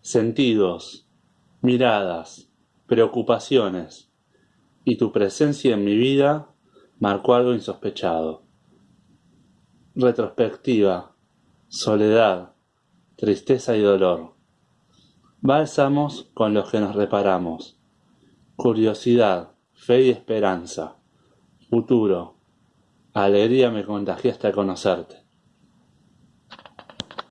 sentidos, miradas, preocupaciones, y tu presencia en mi vida marcó algo insospechado. Retrospectiva, soledad, tristeza y dolor. Bálsamos con los que nos reparamos. Curiosidad, fe y esperanza. Futuro. Alegría me contagiaste a conocerte.